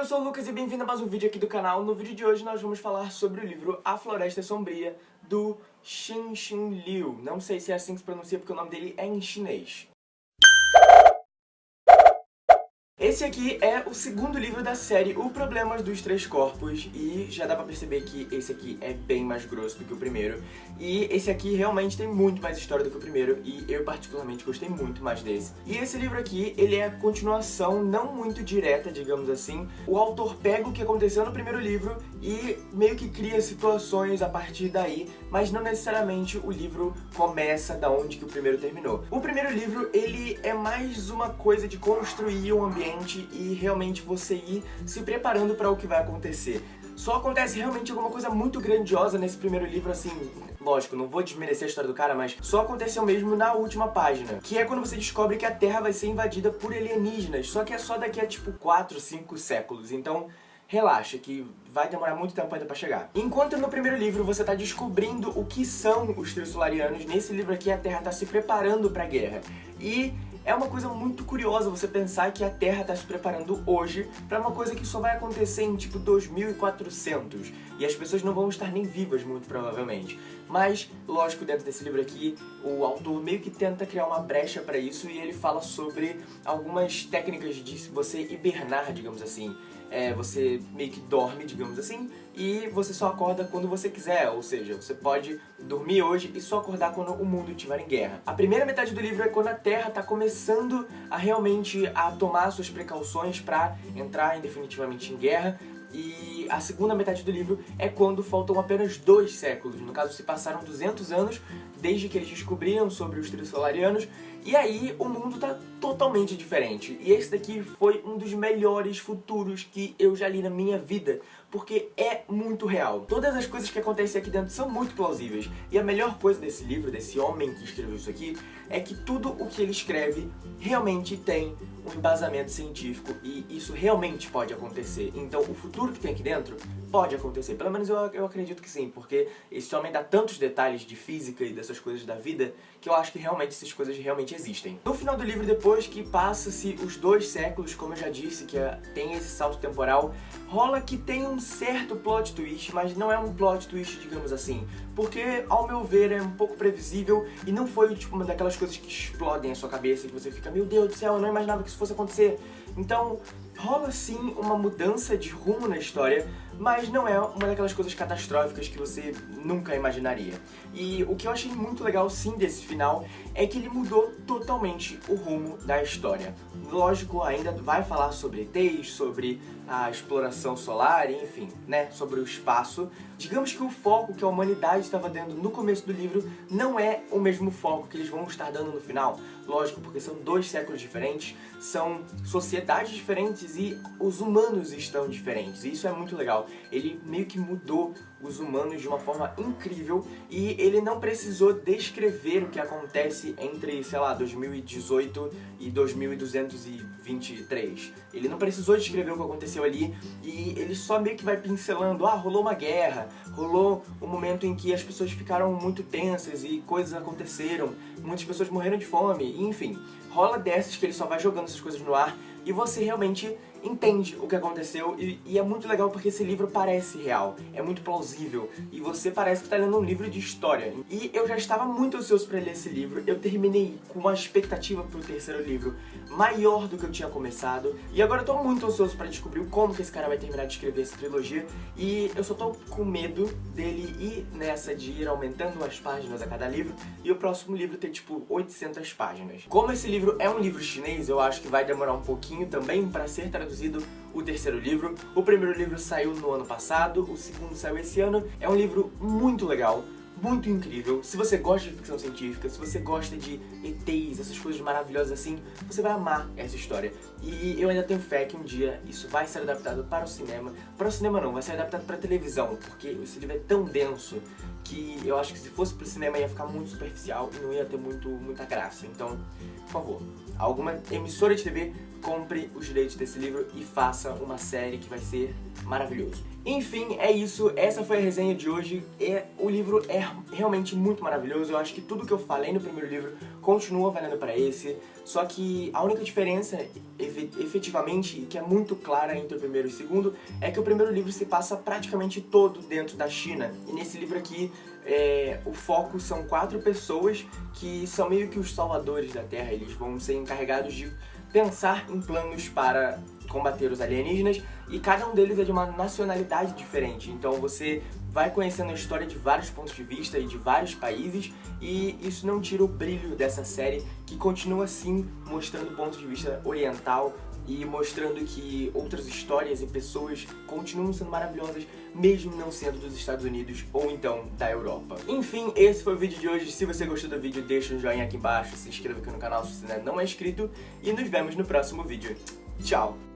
eu sou o Lucas e bem-vindo a mais um vídeo aqui do canal. No vídeo de hoje nós vamos falar sobre o livro A Floresta Sombria, do Xin Xin Liu. Não sei se é assim que se pronuncia porque o nome dele é em chinês. Esse aqui é o segundo livro da série O Problemas dos Três Corpos e já dá pra perceber que esse aqui é bem mais grosso do que o primeiro e esse aqui realmente tem muito mais história do que o primeiro e eu particularmente gostei muito mais desse. E esse livro aqui, ele é a continuação não muito direta, digamos assim. O autor pega o que aconteceu no primeiro livro e meio que cria situações a partir daí, mas não necessariamente o livro começa da onde que o primeiro terminou. O primeiro livro, ele é mais uma coisa de construir um ambiente e realmente você ir se preparando para o que vai acontecer. Só acontece realmente alguma coisa muito grandiosa nesse primeiro livro, assim, lógico, não vou desmerecer a história do cara, mas só aconteceu mesmo na última página, que é quando você descobre que a Terra vai ser invadida por alienígenas, só que é só daqui a tipo 4, 5 séculos, então relaxa, que vai demorar muito tempo ainda pra chegar. Enquanto no primeiro livro você tá descobrindo o que são os Trissolarianos, nesse livro aqui a Terra tá se preparando pra guerra. E é uma coisa muito curiosa você pensar que a Terra está se preparando hoje para uma coisa que só vai acontecer em tipo 2400 e as pessoas não vão estar nem vivas muito provavelmente. Mas, lógico, dentro desse livro aqui, o autor meio que tenta criar uma brecha para isso e ele fala sobre algumas técnicas de você hibernar, digamos assim é, você meio que dorme, digamos assim, e você só acorda quando você quiser, ou seja, você pode dormir hoje e só acordar quando o mundo estiver em guerra. A primeira metade do livro é quando a Terra está começando a realmente a tomar suas precauções para entrar definitivamente em guerra, e a segunda metade do livro é quando faltam apenas dois séculos. No caso, se passaram 200 anos desde que eles descobriram sobre os Trissolarianos e aí o mundo tá totalmente diferente. E esse daqui foi um dos melhores futuros que eu já li na minha vida, porque é muito real. Todas as coisas que acontecem aqui dentro são muito plausíveis. E a melhor coisa desse livro, desse homem que escreveu isso aqui, é que tudo o que ele escreve realmente tem um embasamento científico e isso realmente pode acontecer. Então o futuro que tem aqui dentro pode acontecer. Pelo menos eu, eu acredito que sim, porque esse homem dá tantos detalhes de física e dessas coisas da vida que eu acho que realmente essas coisas realmente existem. No final do livro, depois que passa-se os dois séculos, como eu já disse, que é, tem esse salto temporal, rola que tem um certo plot twist, mas não é um plot twist, digamos assim, porque, ao meu ver, é um pouco previsível e não foi tipo uma daquelas coisas que explodem a sua cabeça e você fica, meu Deus do céu, eu não imaginava que isso fosse acontecer. Então, rola sim uma mudança de rumo na história, mas não é uma daquelas coisas catastróficas que você nunca imaginaria. E o que eu achei muito legal sim desse final é que ele mudou totalmente o rumo da história. Lógico, ainda vai falar sobre ETs, sobre a exploração solar, enfim, né, sobre o espaço. Digamos que o foco que a humanidade estava dando no começo do livro não é o mesmo foco que eles vão estar dando no final. Lógico, porque são dois séculos diferentes, são sociedades diferentes e os humanos estão diferentes. E isso é muito legal. Ele meio que mudou os humanos de uma forma incrível e ele não precisou descrever o que acontece entre, sei lá, 2018 e 2223. Ele não precisou descrever o que aconteceu ali e ele só meio que vai pincelando, ah, rolou uma guerra, rolou um momento em que as pessoas ficaram muito tensas e coisas aconteceram, muitas pessoas morreram de fome, enfim. Rola dessas que ele só vai jogando essas coisas no ar e você realmente entende o que aconteceu e, e, é muito legal porque esse livro parece real, é muito plausível e você parece que está lendo um livro de história. E eu já estava muito ansioso para ler esse livro, eu terminei com uma expectativa para o terceiro livro maior do que eu tinha começado e agora eu tô muito ansioso para descobrir como que esse cara vai terminar de escrever essa trilogia e eu só tô com medo dele ir nessa de ir aumentando as páginas a cada livro e o próximo livro ter tipo 800 páginas. Como esse livro é um livro chinês, eu acho que vai demorar um pouquinho também para ser traduzido traduzido o terceiro livro. O primeiro livro saiu no ano passado, o segundo saiu esse ano. É um livro muito legal, muito incrível. Se você gosta de ficção científica, se você gosta de ETs, essas coisas maravilhosas assim, você vai amar essa história. E eu ainda tenho fé que um dia isso vai ser adaptado para o cinema. Para o cinema não, vai ser adaptado para a televisão, porque esse livro é tão denso que eu acho que se fosse pro cinema ia ficar muito superficial e não ia ter muito, muita graça. Então, por favor, alguma emissora de TV compre os direitos desse livro e faça uma série que vai ser maravilhoso. Enfim, é isso, essa foi a resenha de hoje, é, o livro é realmente muito maravilhoso, eu acho que tudo que eu falei no primeiro livro continua valendo para esse, só que a única diferença, efetivamente, que é muito clara entre o primeiro e o segundo, é que o primeiro livro se passa praticamente todo dentro da China, e nesse livro aqui é, o foco são quatro pessoas que são meio que os salvadores da Terra, eles vão ser encarregados de pensar em planos para combater os alienígenas e cada um deles é de uma nacionalidade diferente, então você vai conhecendo a história de vários pontos de vista e de vários países e isso não tira o brilho dessa série que continua assim mostrando o ponto de vista oriental e mostrando que outras histórias e pessoas continuam sendo maravilhosas, mesmo não sendo dos Estados Unidos ou então da Europa. Enfim, esse foi o vídeo de hoje. Se você gostou do vídeo, deixa um joinha aqui embaixo, se inscreva aqui no canal se você ainda não é inscrito e nos vemos no próximo vídeo. Tchau!